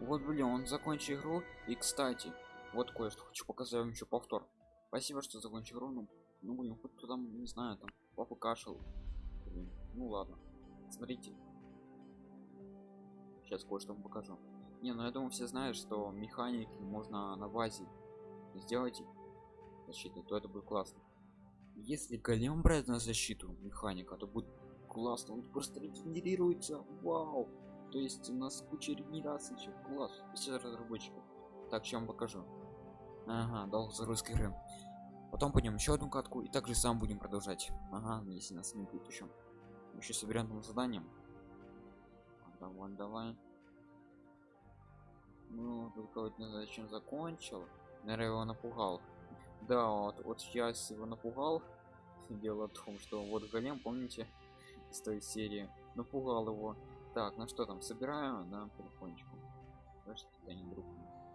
Вот, блин, он закончил игру. И, кстати, вот кое-что хочу показать вам еще повтор. Спасибо, что закончил игру. Ну, ну блин, хоть кто там, не знаю, там, папа кашел. Блин, ну ладно. Смотрите. Сейчас кое-что вам покажу. Не, ну я думаю, все знают, что механики можно на базе сделать защиты, то это будет классно. Если голем брать на защиту механика, то будет классно. Он просто регенерируется. Вау! То есть у нас куча регенерации. Класс. Все разработчиков. Так, чем покажу. Ага, дал загрузка игры. Потом пойдем еще одну катку и также сам будем продолжать. Ага, если нас не будет еще. Еще соберем там задание. Давай, давай. Ну, только вот не знаю, зачем закончил. Наверное, его напугал. Да, вот, вот сейчас его напугал. Дело в том, что вот голем, помните, из той серии, напугал его. Так, ну что там, собираю на телефончику. Что это не друг.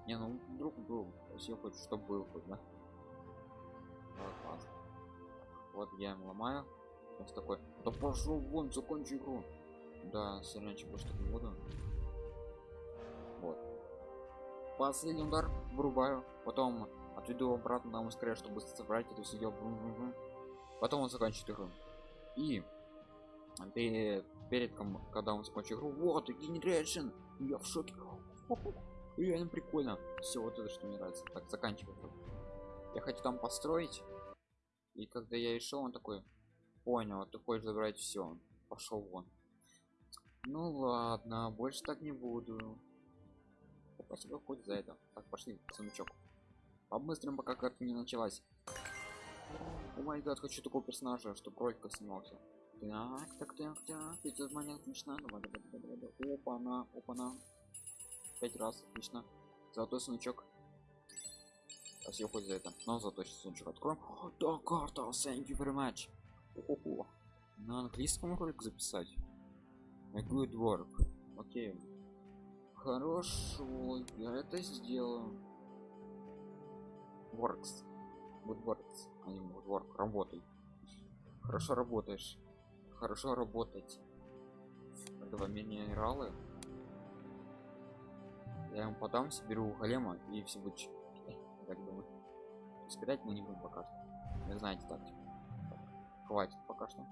Не, ну друг был. Если хочет, чтобы был хоть, да? Так, классно. Вот я ему ломаю. Он такой, да пошел вон, закончи игру. Да, сильнее больше не буду. Вот. Последний удар вырубаю. Потом отведу обратно на скорее, чтобы собрать это все дело. Потом он заканчивает игру. И перед, перед когда он закончит игру, вот, генерейшн, я в шоке. Реально прикольно. Все вот это, что мне нравится. Так, заканчиваю. Я хочу там построить. И когда я решил, он такой, понял, ты хочешь забрать все. Пошел вон. Ну ладно, больше так не буду. Спасибо хоть за это. Так, пошли, сундучок. Побыстрым, пока карта не началась. О май гад, хочу такого персонажа, чтобы кролика снимался. Так, так, так, так. Этот момент отлично. Давай, давай, давай, давай. Опа, на, опа, на. Пять раз, отлично. Золотой сундучок. Спасибо хоть за это. Но зато сейчас сундучок откроем. Да, карта, thank you very much. О-хо-хо. На английском ролик записать. A good work. Окей. Хорошо, я это сделаю. Works. Good works. А не good work. Работай. Хорошо работаешь. Хорошо работать. Давай минералы. Я ему подам, соберу голема и все будет так думаю. Спирать мы не будем пока что. Не знаете так. Хватит пока что.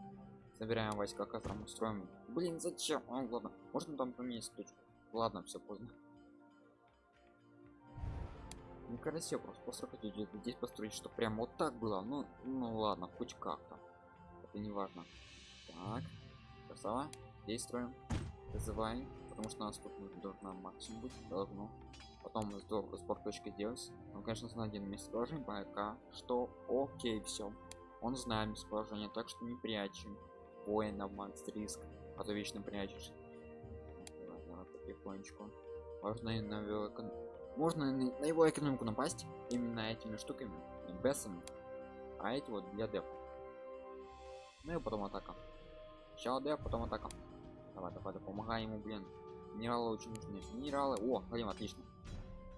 Собираем войска, кадром устроим. Блин, зачем? А, ладно. Можно там поменять точку. Ладно, все поздно. Некрасиво просто построить здесь построить, что прям вот так было. Ну, ну ладно, хоть как-то. Это не важно. Так, красава. Действуем. Вызываем. Потому что у нас тут должна максимум быть. Должно. Потом здорово спорт точки делать. Ну, конечно, на один местоположение пока что окей, все. Он знает местоположение, так что не прячем. Воина, макс риск, а то вечно прячешь. Потихонечку. Можно и на его экон... Можно на его экономику напасть именно этими штуками, бесами. А эти вот для деп. Ну и потом атака. Сначала деп, потом атака. Давай, давай, давай, помогай ему, блин. Минералы очень нужны. Минералы. О, ходим, отлично.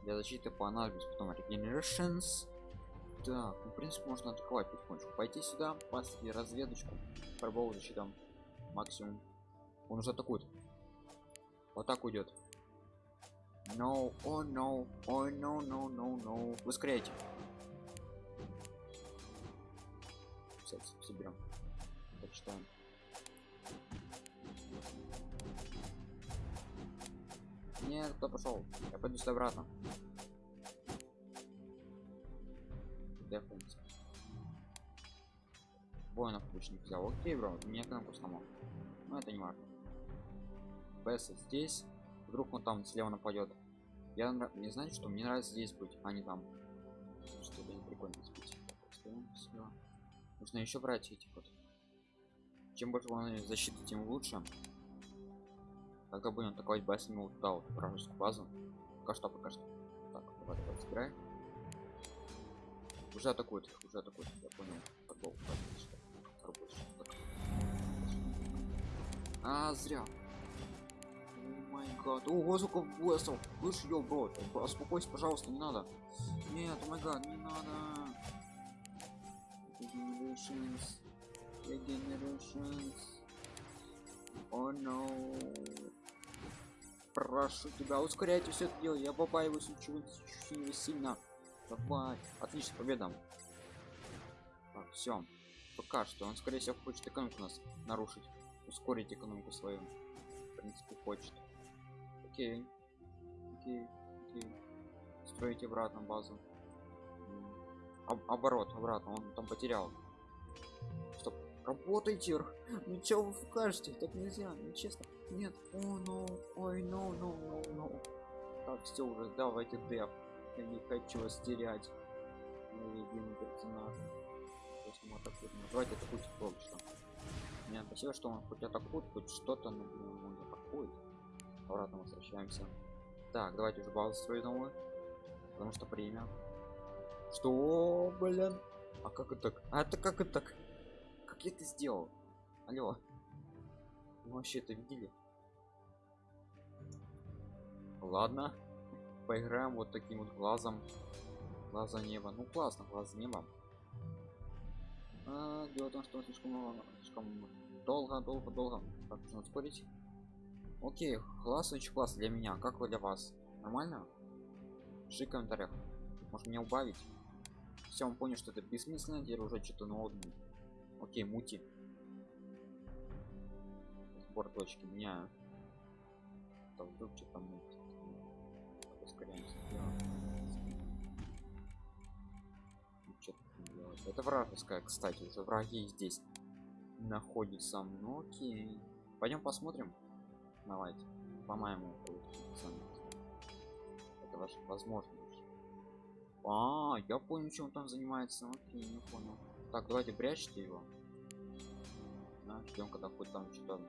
Для защиты понадобится потом regenerations. Так, ну, в принципе, можно атаковать потихонечку. Пойти сюда, пасти разведочку. Пробовал защитам максимум. Он уже атакует. Вот так уйдет. No, oh no, oh no, no, no, no. Ускоряйте. Все, соберем. Почитаем. Нет, кто пошел? Я пойду сюда обратно. Дефункция. Воинов лучник взял. Окей, бро, меня кнопку сломал. Но это не важно. Бесса здесь. Вдруг он там слева нападет. Я не знаю, что мне нравится здесь быть, а не там. Что это не прикольно спить. Нужно еще брать эти вот. Чем больше он защиты, тем лучше. Когда будем атаковать бассейн вот туда вот вражескую базу. Пока что, пока что. Так, давай, давай, собирай. Уже атакует, уже атакует, я понял. Футбол, а, зря. Май гад. Ого, сколько боссов. Слышь, ё, бро, успокойся, пожалуйста, не надо. Нет, май гад, не надо. Regenerations. Regenerations. Oh no. Прошу тебя ускоряйте все это дело я побаиваюсь очень, сильно. Давай. Отлично победа. Все пока что он скорее всего хочет экономику нас нарушить ускорить экономику свою. В принципе хочет. Окей. Окей окей. Строить обратно базу. Об оборот обратно он там потерял. Стоп работайте ну чё вы кажете так нельзя нечестно нет о ну ой ну ну ну ну. Так все уже давайте деф я не хочу вас терять. Персонаж мы атакуем ну, давайте атакуйте что мне спасибо что он хоть атакует хоть что-то но он не атакует обратно возвращаемся. Так давайте уже базу свою новую. Потому что время. Что блин? А как это? Так а это как это? Так как я это сделал? Алло вы вообще это видели? Ладно поиграем вот таким вот глазом. Глаза неба. Ну классно глаз неба. А, дело в том что слишком слишком долго долго долго так нужно ускорить окей класс очень класс для меня как для вас? Нормально? Пиши в комментариях. Может мне убавить? Все он понял что это бессмысленно теперь уже что-то новое. Окей мути сбор точки. Меняю там вдруг что-то мути ускоряемся это вражеская кстати уже враги здесь находятся ну окей. Пойдем посмотрим. Давайте. По-моему это ваша возможность а, я понял чем он там занимается. Окей не понял. Так давайте прячьте его. Да, ждем когда хоть там что-то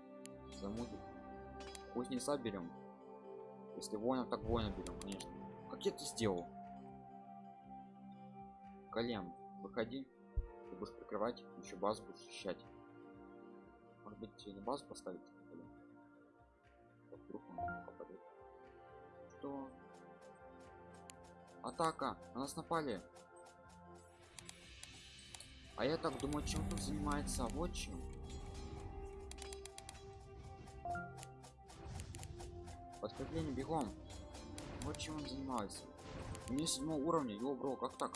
замутит пусть не соберем если воина так воина берем конечно. Как я это сделал? Голем выходи. Ты будешь прикрывать еще базу будешь защищать. Может быть на базу поставить? Вдруг он попадет что? Атака! На нас напали! А я так думаю чем тут занимается? Вот чем подкрепление бегом. Вот чем он занимается. У седьмого уровня его бро как так?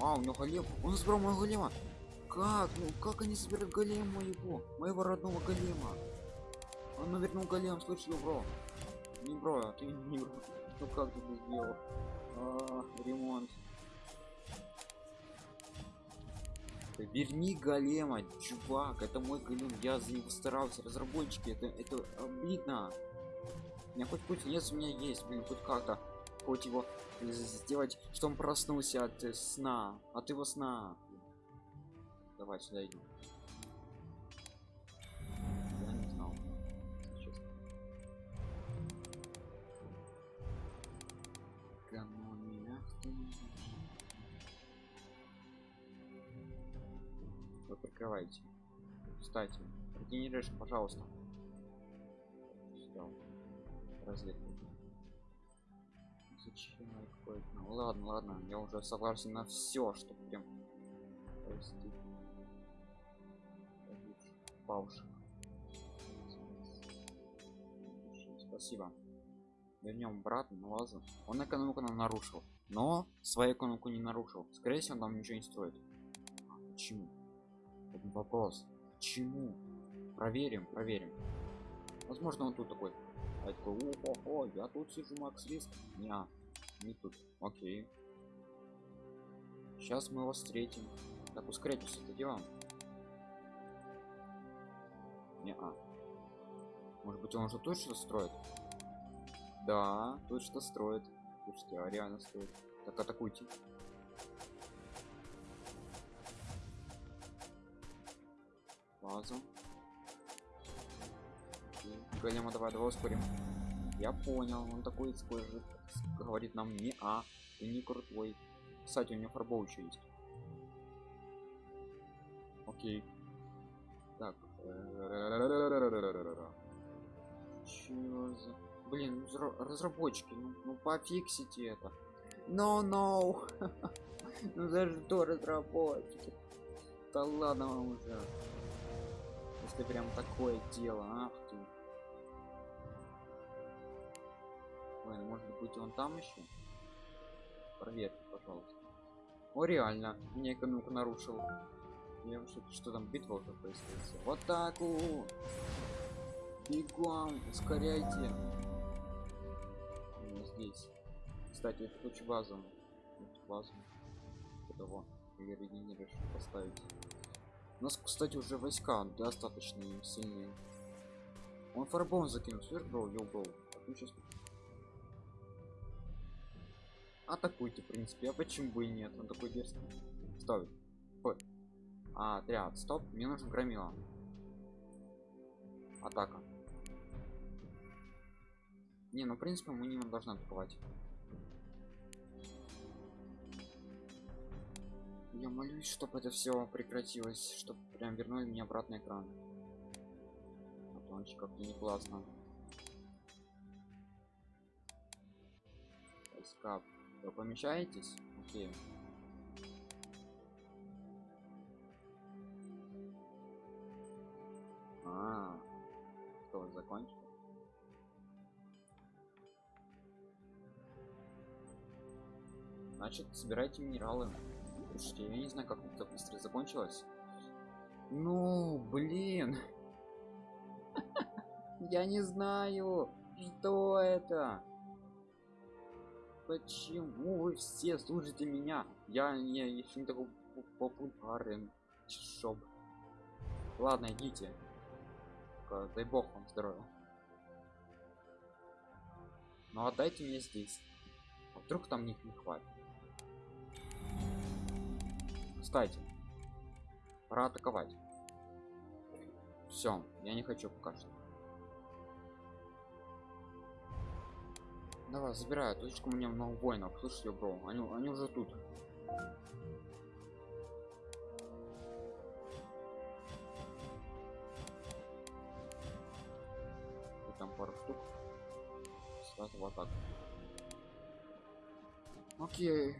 А у него голем он забрал моего голема. Как? Ну как они собирают голем моего моего родного голема. Он навернул голем слышал бро. Не бро а ты не бро. Ну как ты это сделал? А, ремонт верни голема чувак это мой голем я за него старался разработчики это это обидно. У меня хоть путь нет у меня есть блин хоть как-то хоть его сделать что он проснулся от э, сна от его сна. Давай сюда идем вы прикрываете кстати регенеришь пожалуйста. Разведку зачем какой-то ну, ладно ладно я уже согласен на все что прям прости пауш спасибо. Вернем обратно на лазу он экономику нам нарушил но свою экономику не нарушил. Скорее всего нам ничего не стоит. Почему это вопрос. Почему? Проверим проверим. Возможно он тут такой а я такой о, я тут сижу макс риск не не тут. Окей. Сейчас мы его встретим. Так ускоряйте все это дело не а. Может быть он уже точно строит? Да тут что строит. Слушайте а реально строит. Так атакуйте базу. Голема давай давай ускорим. Я понял он такой скажет говорит нам не а ты не крутой. Кстати у него фарбол еще есть. Окей. Так Чё за... блин разработчики ну, ну пофиксите это. No, no. ну даже то разработчики. Да ладно вам уже если прям такое дело ах ты Ой, ну, может быть он там еще? Проверьте, пожалуйста. О, реально, меня экономику нарушил. Я что, что там битва уже происходит? В атаку! Бегом, ускоряйте. Здесь. Кстати, это хочу базу. Эту базу. Того. Я регенеришь поставить. У нас, кстати, уже войска достаточно сильные. Он фарбом закинул, слышь, бро, йоу, бро. Атакуйте, в принципе, а почему бы и нет? Он такой дерзкий. Стоит. Ой. А, отряд, стоп, мне нужен громила. Атака. Не, ну в принципе мы не должны атаковать. Я молюсь, чтобы это все прекратилось, чтобы прям вернули меня обратно экран. А то как-то не классно. Войска. Вы помещаетесь? Окей. А, что вы закончили? Значит, собирайте минералы. Слушайте, я не знаю, как это быстро закончилось. Ну, блин. Я не знаю, что это. Почему вы все слушаете меня? Я не еще не такой популярен. Шоп. Ладно, идите. Дай бог вам здоровья. Ну отдайте мне здесь. А вдруг там них не хватит. Кстати, пора атаковать. Все, я не хочу пока что. Давай, забираю. Точку меня много воинов. Слушайте, бро, они, они уже тут. И там пару штук. Сразу в атаку. Окей.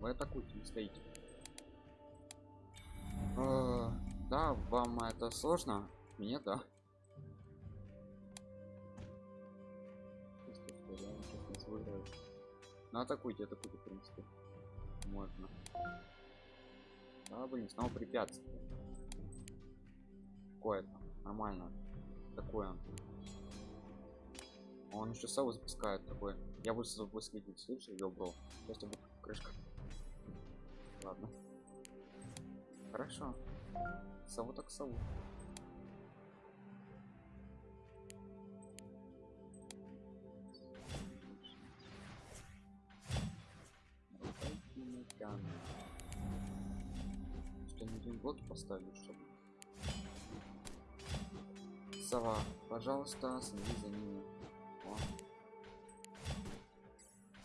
Вы атакуйте, не стоите. Э, да, вам это сложно? Мне да. Ну атакуйте, атакуйте, в принципе. Можно. Да, блин, снова препятствие. Какое-то. Нормально. Такое. Он еще сову запускает такой. Я буду запускать, слышишь, я убрал. Сейчас будет крышка. Хорошо. Сову так сову. Что не один блоки поставили, чтобы сова пожалуйста следи за ними.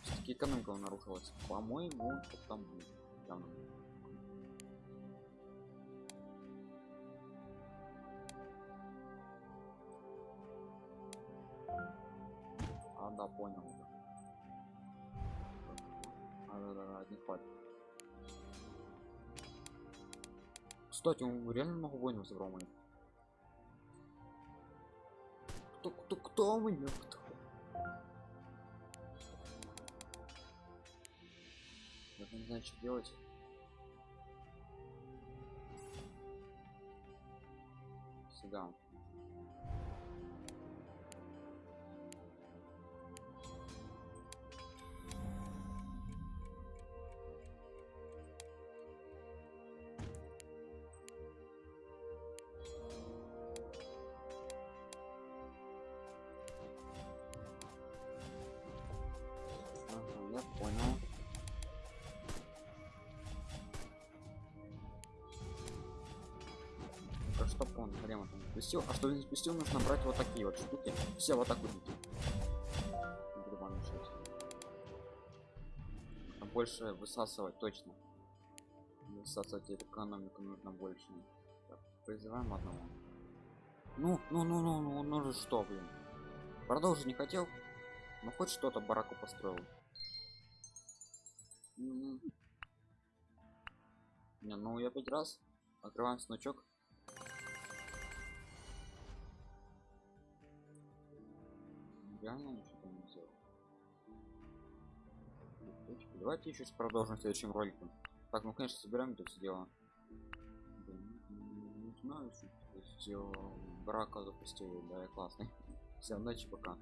Все-таки экономика нарушилась по-моему там А, да, понял. А, да, да, да, не хватит. Кстати, он реально много воинов моих. Кто, кто, кто меня? Кто? Я не знаю, что делать. Сюда. Он прямо там спустил? А что не спустил, нужно брать вот такие вот штуки. Все вот так вот. Больше высасывать точно. Высасывать экономику нужно больше. Так, призываем одного. Ну, ну, ну, ну, ну, ну же что, блин. Продолжить не хотел. Ну хоть что-то бараку построил. Не, ну я пять раз открываем значок. Реально ничего не сделал. Давайте еще продолжим в следующем ролике. Так, ну конечно собираем это все дело. Блин, Не знаю, что сделал брака запустил, да, классный. Все, удачи, пока.